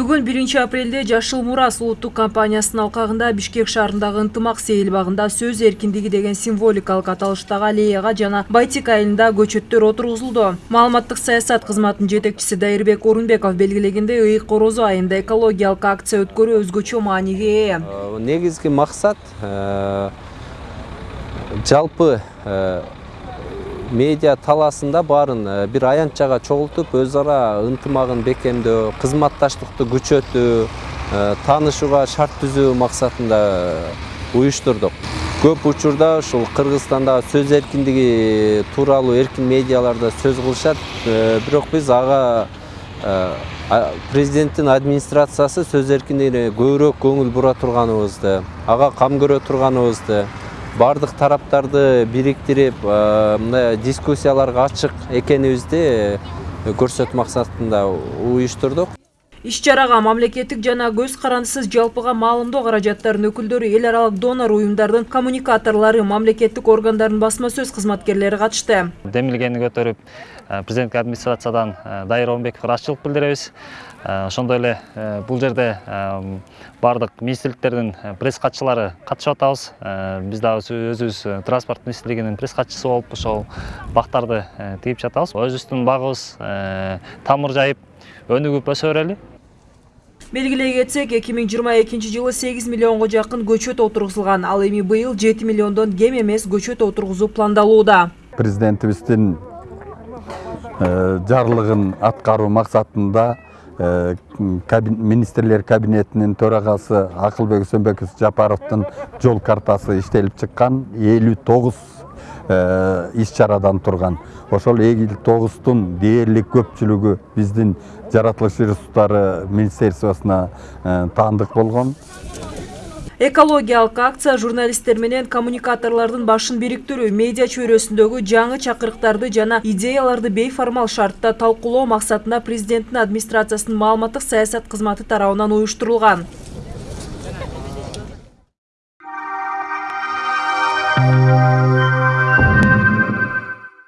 бүгүн биринчи апрелде жашыл мурас улуттук компаниясынын алкагында бишкек шаарындагы ынтымак сейилбагында сөз эркиндиги деген символикалык аталыштагы аллеяга жана байтик айылында көчөттөр отургузулду маалыматтык саясат кызматынын жетекчиси дайырбек орунбеков белгилегендей ыйык корозо айында экологиялык акция өткөрүү өзгөчө мааниге ээ. Э, негизги максат э, жалпы э, медиа талаасында баарын э, бир аянтчага чогултуп өз ара ынтымагын бекемдөө кызматташтыкты күчөтүү э, таанышууга шарт түзүү максатында э, уюштурдук. Көп учурда ушул кыргызстандагы сөз эркиндиги тууралуу эркин медиаларда сөз кылышат. Бирок биз ага президенттин администрациясы сөз эркиндигине көбүрөөк көңүл бура турганыбызды ага кам көрө турганыбызды бардық тараптарды біріктіріп э, мына дискуссияларға ашық екенімізді э, көрсөтүү мақсатында уюштурдук. Иш чарага мамлекеттик жана көз карандысыз жалпыга маалымдоо каражаттарынын өкүлдөрү эл аралык донор уюмдардын коммуникаторлору мамлекеттик органдардын басма сөз кызматкерлери катышты. Демилгени көтөрүп президенттик администрациядан дайыр орунбековго ыраазычылык билдиребиз. Ошондой эле бул жерде баардык министрликтердин пресс катчылары катышып атабыз биз дагы өзүбүз транспорт министрлигинин пресс катчысы болуп ошол бактарды тигип жатабыз. Өзүбүздүн багыбыз тамыр жайып өнүгүп өсө берели белгилей кетсек эки миң жыйырма экинчи жылы сегиз миллионго жакын көчөт отургузулган. Ал эми быйыл жети миллиондон кем эмес көчөт отургузуу пландалууда. Президентибиздин жарлыгын аткаруу максатында Э, министрлер кабинетинин төрагасы акылбек өсөнбеков жапаровдун жол картасы иштелип чыккан. Элүү тогуз э, Э, иш чарадан турган. Ошол эгил тогуздун дээрлик көпчүлүгү биздин жаратылыш ресурстары министерствосуна э, таандык болгон. Экологиялык акция журналисттер менен коммуникаторлордун башын бириктирүү медиа чөйрөсүндөгү жаңы чакырыктарды жана идеяларды бейформал шартта талкуулоо максатында президенттин администрациясынын маалыматтык саясат кызматы тарабынан уюштурулган.